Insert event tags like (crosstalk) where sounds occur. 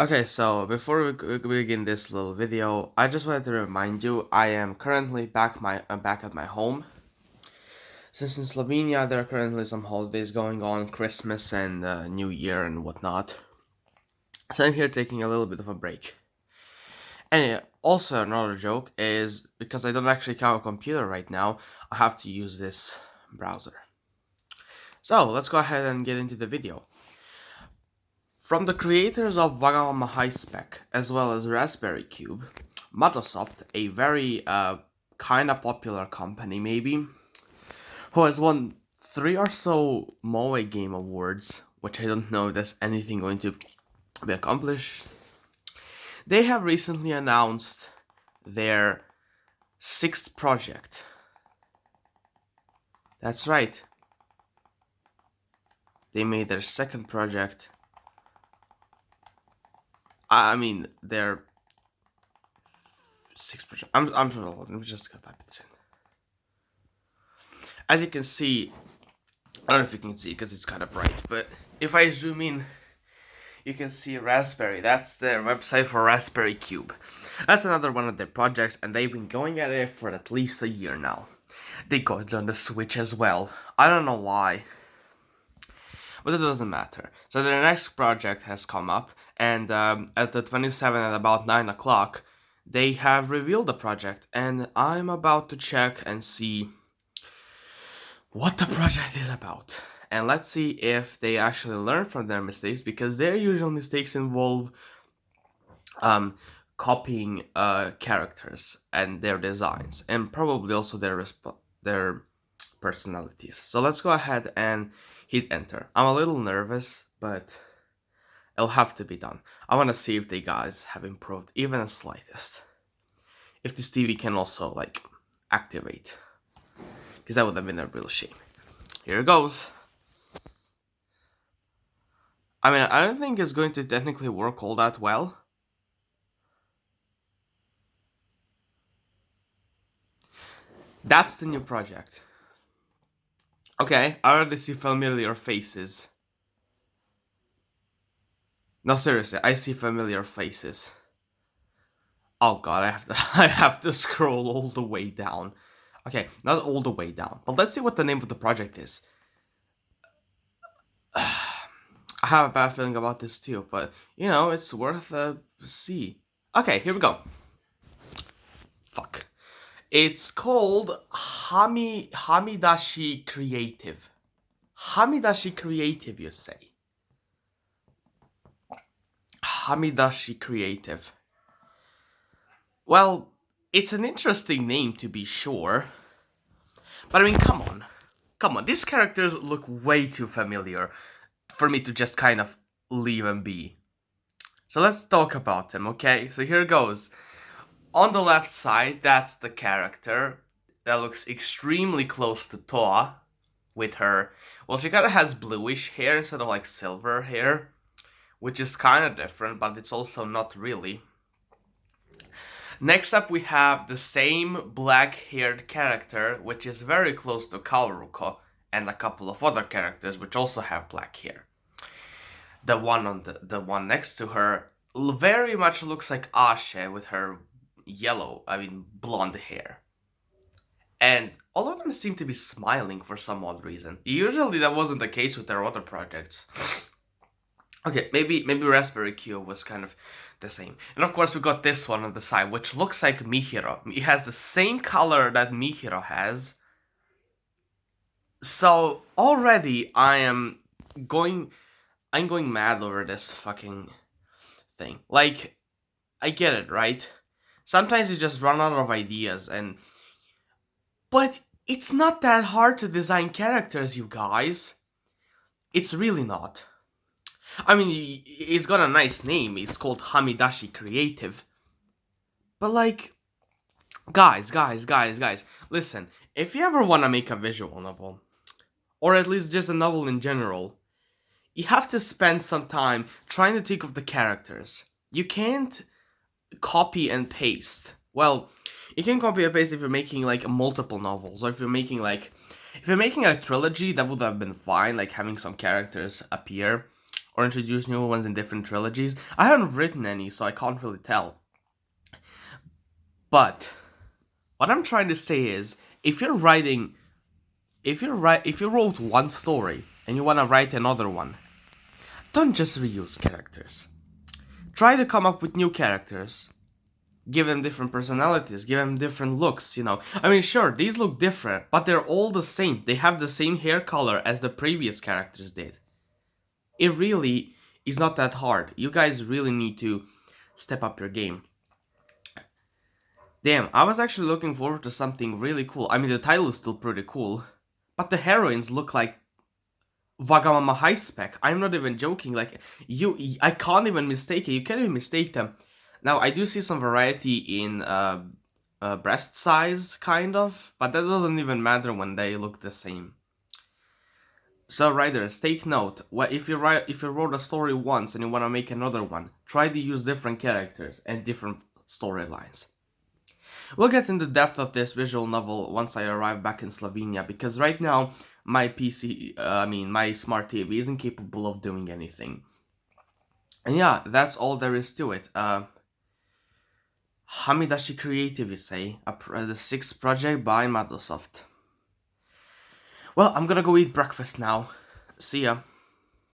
Okay, so before we begin this little video, I just wanted to remind you I am currently back my uh, back at my home. Since in Slovenia there are currently some holidays going on, Christmas and uh, New Year and whatnot. So I'm here taking a little bit of a break. And also another joke is because I don't actually have a computer right now, I have to use this browser. So let's go ahead and get into the video. From the creators of Wagamama Spec, as well as Raspberry Cube, Madosoft, a very uh, kind of popular company maybe, who has won three or so Moe Game Awards, which I don't know if there's anything going to be accomplished. They have recently announced their sixth project. That's right. They made their second project I mean, they're six percent. I'm I'm let me just type this in. As you can see, I don't know if you can see because it's kind of bright, but if I zoom in, you can see Raspberry. That's their website for Raspberry Cube. That's another one of their projects, and they've been going at it for at least a year now. They got it on the Switch as well. I don't know why but it doesn't matter. So their next project has come up, and um, at the 27 at about 9 o'clock, they have revealed the project, and I'm about to check and see what the project is about. And let's see if they actually learn from their mistakes, because their usual mistakes involve um, copying uh, characters and their designs, and probably also their their personalities. So let's go ahead and hit enter. I'm a little nervous, but it'll have to be done. I want to see if the guys have improved even the slightest. If this TV can also, like, activate. Because that would have been a real shame. Here it goes. I mean, I don't think it's going to technically work all that well. That's the new project. Okay, I already see familiar faces. No, seriously, I see familiar faces. Oh god, I have to (laughs) I have to scroll all the way down. Okay, not all the way down, but let's see what the name of the project is. (sighs) I have a bad feeling about this too, but you know, it's worth a see. Okay, here we go. Fuck. It's called Hami Hamidashi Creative. Hamidashi Creative, you say? Hamidashi Creative. Well, it's an interesting name to be sure. But I mean, come on. Come on, these characters look way too familiar for me to just kind of leave them be. So let's talk about them, okay? So here goes on the left side, that's the character that looks extremely close to Toa with her. Well, she kind of has bluish hair instead of like silver hair, which is kind of different, but it's also not really. Next up, we have the same black-haired character, which is very close to Kaoruko, and a couple of other characters which also have black hair. The one on the, the one next to her very much looks like Ashe with her yellow, I mean blonde hair. And all of them seem to be smiling for some odd reason. Usually that wasn't the case with their other projects. Okay, maybe maybe Raspberry Cube was kind of the same. And of course we got this one on the side, which looks like Mihiro. It has the same color that Mihiro has. So already I am going I'm going mad over this fucking thing. Like I get it, right? sometimes you just run out of ideas and but it's not that hard to design characters you guys it's really not i mean it's got a nice name. It's called hamidashi creative. But like guys guys guys guys listen. If you ever want to make a visual novel or at least just a novel in general you have to spend some time trying to think of the characters. You can't copy and paste. Well, you can copy and paste if you're making like multiple novels, or if you're making like, if you're making a trilogy, that would have been fine, like having some characters appear, or introduce new ones in different trilogies. I haven't written any, so I can't really tell. But what I'm trying to say is, if you're writing, if you're write, if you wrote one story and you want to write another one, don't just reuse characters. Try to come up with new characters. Give them different personalities, give them different looks, you know. I mean, sure, these look different, but they're all the same. They have the same hair color as the previous characters did. It really is not that hard. You guys really need to step up your game. Damn, I was actually looking forward to something really cool. I mean, the title is still pretty cool, but the heroines look like Wagamama High Spec. I'm not even joking. Like you, I can't even mistake it. You can't even mistake them. Now I do see some variety in uh, uh, breast size, kind of, but that doesn't even matter when they look the same. So writers, take note. If you write, if you wrote a story once and you want to make another one, try to use different characters and different storylines. We'll get into depth of this visual novel once I arrive back in Slovenia, because right now my PC, uh, I mean my smart TV isn't capable of doing anything. And yeah, that's all there is to it. Uh, Hamidashi Creative, you say, a, the sixth project by Madosoft. Well, I'm gonna go eat breakfast now. See ya.